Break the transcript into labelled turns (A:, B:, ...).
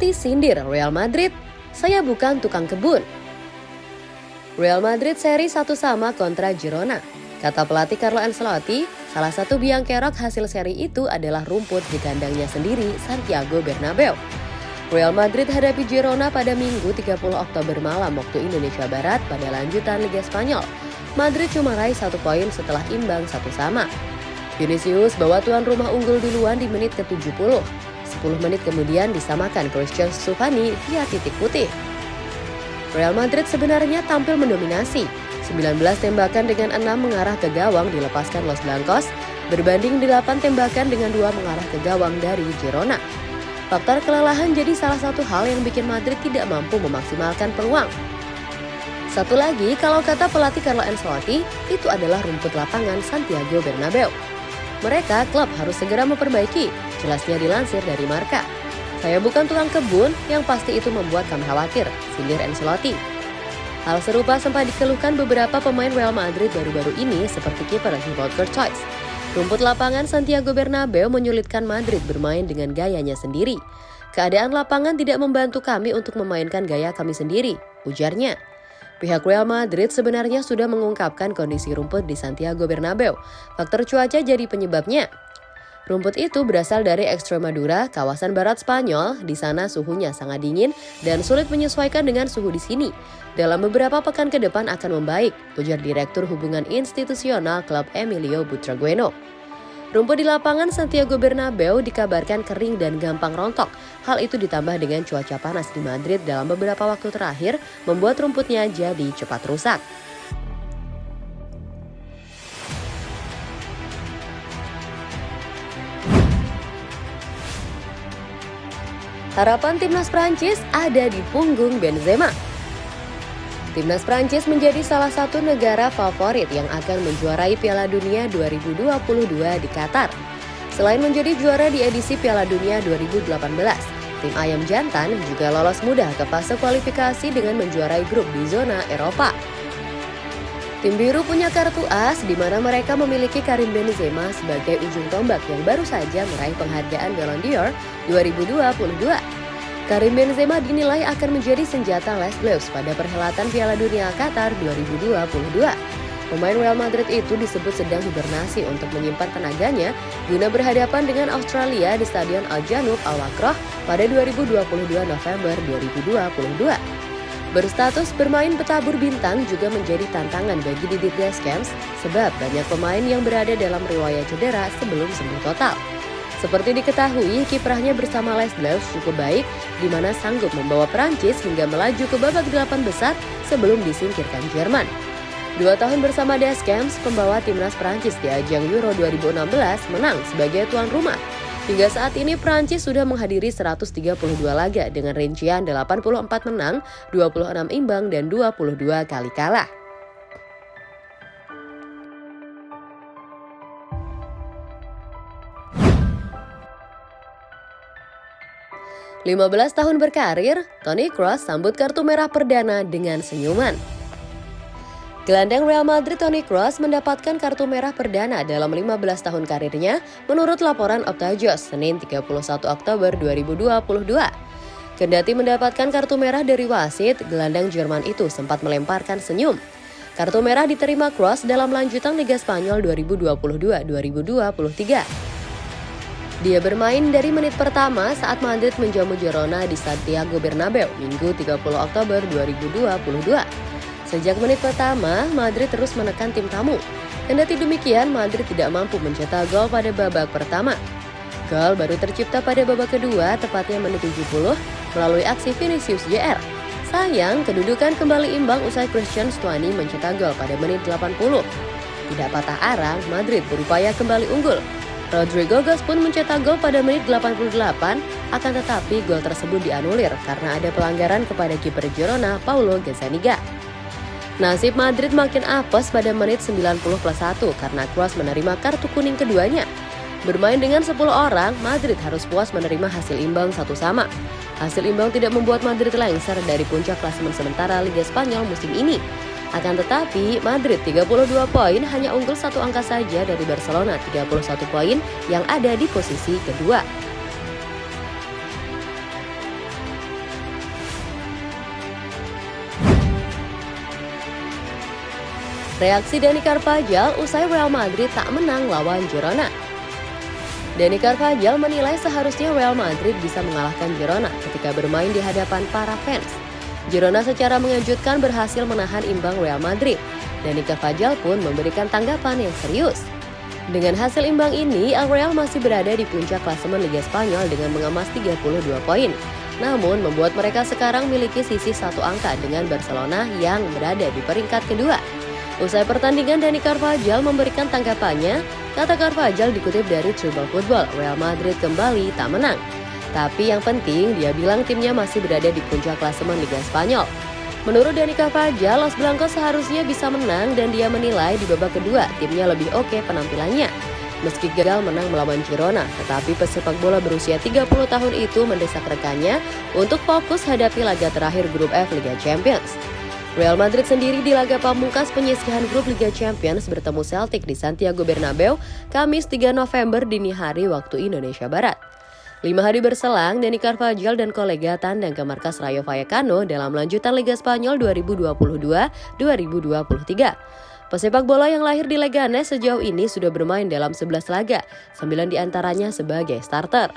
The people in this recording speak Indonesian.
A: Ancelotti sindir Real Madrid, saya bukan tukang kebun. Real Madrid seri satu sama kontra Girona. Kata pelatih Carlo Ancelotti, salah satu biang kerok hasil seri itu adalah rumput di kandangnya sendiri, Santiago Bernabeu. Real Madrid hadapi Girona pada Minggu 30 Oktober malam waktu Indonesia Barat pada lanjutan Liga Spanyol. Madrid cuma raih satu poin setelah imbang satu sama. Vinicius bawa tuan rumah unggul duluan di menit ke-70. 10 menit kemudian disamakan Christian Stufani via titik putih. Real Madrid sebenarnya tampil mendominasi. 19 tembakan dengan 6 mengarah ke gawang dilepaskan Los Blancos, berbanding 8 tembakan dengan 2 mengarah ke gawang dari Girona. Faktor kelelahan jadi salah satu hal yang bikin Madrid tidak mampu memaksimalkan peluang. Satu lagi, kalau kata pelatih Carlo Ancelotti, itu adalah rumput lapangan Santiago Bernabeu. Mereka klub harus segera memperbaiki, jelasnya dilansir dari Marka. Saya bukan tukang kebun, yang pasti itu membuat kami khawatir, sindir Ancelotti. Hal serupa sempat dikeluhkan beberapa pemain Real Madrid baru-baru ini seperti kiper Thibaut Courtois. Rumput lapangan Santiago Bernabeu menyulitkan Madrid bermain dengan gayanya sendiri. Keadaan lapangan tidak membantu kami untuk memainkan gaya kami sendiri, ujarnya. Pihak Real Madrid sebenarnya sudah mengungkapkan kondisi rumput di Santiago Bernabeu. Faktor cuaca jadi penyebabnya. Rumput itu berasal dari Extremadura, kawasan barat Spanyol. Di sana suhunya sangat dingin dan sulit menyesuaikan dengan suhu di sini. Dalam beberapa pekan ke depan akan membaik, ujar Direktur Hubungan Institusional Klub Emilio Butragueno. Rumput di lapangan Santiago Bernabeu dikabarkan kering dan gampang rontok. Hal itu ditambah dengan cuaca panas di Madrid dalam beberapa waktu terakhir membuat rumputnya jadi cepat rusak. Harapan timnas Prancis ada di punggung Benzema. Timnas Prancis menjadi salah satu negara favorit yang akan menjuarai Piala Dunia 2022 di Qatar. Selain menjadi juara di edisi Piala Dunia 2018, tim Ayam Jantan juga lolos mudah ke fase kualifikasi dengan menjuarai grup di zona Eropa. Tim biru punya kartu as di mana mereka memiliki Karim Benzema sebagai ujung tombak yang baru saja meraih penghargaan Ballon d'Or 2022. Karim Benzema dinilai akan menjadi senjata Les Bleus pada perhelatan Piala Dunia Qatar 2022. Pemain Real Madrid itu disebut sedang hibernasi untuk menyimpan tenaganya guna berhadapan dengan Australia di Stadion Al Janoub Al Wakroh pada 2022 November 2022. Berstatus bermain petabur bintang juga menjadi tantangan bagi Didier Deschamps sebab banyak pemain yang berada dalam riwayat cedera sebelum sembuh total. Seperti diketahui, kiprahnya bersama Les Bleus cukup baik, di mana sanggup membawa Prancis hingga melaju ke babak delapan besar sebelum disingkirkan Jerman. Dua tahun bersama Deschamps, pembawa timnas Prancis di ajang Euro 2016 menang sebagai tuan rumah. Hingga saat ini Prancis sudah menghadiri 132 laga dengan rincian 84 menang, 26 imbang, dan 22 kali kalah. 15 tahun berkarir, Toni Kroos sambut kartu merah perdana dengan senyuman. Gelandang Real Madrid Toni Kroos mendapatkan kartu merah perdana dalam 15 tahun karirnya menurut laporan Optajos Senin 31 Oktober 2022. Kendati mendapatkan kartu merah dari wasit, gelandang Jerman itu sempat melemparkan senyum. Kartu merah diterima Kroos dalam lanjutan Liga Spanyol 2022-2023. Dia bermain dari menit pertama saat Madrid menjamu Girona di Santiago Bernabeu Minggu 30 Oktober 2022. Sejak menit pertama, Madrid terus menekan tim tamu. Kendati demikian, Madrid tidak mampu mencetak gol pada babak pertama. Gol baru tercipta pada babak kedua, tepatnya menit 70, melalui aksi Vinicius JR. Sayang, kedudukan kembali imbang usai Christian Stuani mencetak gol pada menit 80. Tidak patah arang, Madrid berupaya kembali unggul, Rodrigo Gas pun mencetak gol pada menit 88, akan tetapi gol tersebut dianulir karena ada pelanggaran kepada kiper Girona Paulo Gazzaniga. Nasib Madrid makin apes pada menit 90 plus 1 karena Kroos menerima kartu kuning keduanya. Bermain dengan 10 orang, Madrid harus puas menerima hasil imbang satu sama. Hasil imbang tidak membuat Madrid lengser dari puncak klasemen sementara Liga Spanyol musim ini. Akan tetapi, Madrid 32 poin hanya unggul satu angka saja dari Barcelona 31 poin yang ada di posisi kedua. Reaksi Dani Carvajal usai Real Madrid tak menang lawan Girona. Dani Carvajal menilai seharusnya Real Madrid bisa mengalahkan Girona ketika bermain di hadapan para fans. Girona secara mengejutkan berhasil menahan imbang Real Madrid. Dani Carvajal pun memberikan tanggapan yang serius. Dengan hasil imbang ini, Real masih berada di puncak klasemen Liga Spanyol dengan mengemas 32 poin. Namun membuat mereka sekarang memiliki sisi satu angka dengan Barcelona yang berada di peringkat kedua. Usai pertandingan, Dani Carvajal memberikan tanggapannya. Kata Carvajal dikutip dari Tribal Football, Real Madrid kembali tak menang. Tapi yang penting, dia bilang timnya masih berada di puncak klasemen Liga Spanyol. Menurut Dani Carvajal, Los Blancos seharusnya bisa menang dan dia menilai di babak kedua timnya lebih oke penampilannya. Meski gagal menang melawan Girona, tetapi pesepak bola berusia 30 tahun itu mendesak rekannya untuk fokus hadapi laga terakhir grup F Liga Champions. Real Madrid sendiri di laga pamungkas penyisihan grup Liga Champions bertemu Celtic di Santiago Bernabeu Kamis 3 November dini hari waktu Indonesia Barat. Lima hari berselang, Dani Carvajal dan kolega tandang ke markas Rayo Vallecano dalam lanjutan Liga Spanyol 2022-2023. Pesepak bola yang lahir di Leganes sejauh ini sudah bermain dalam 11 laga, 9 di antaranya sebagai starter.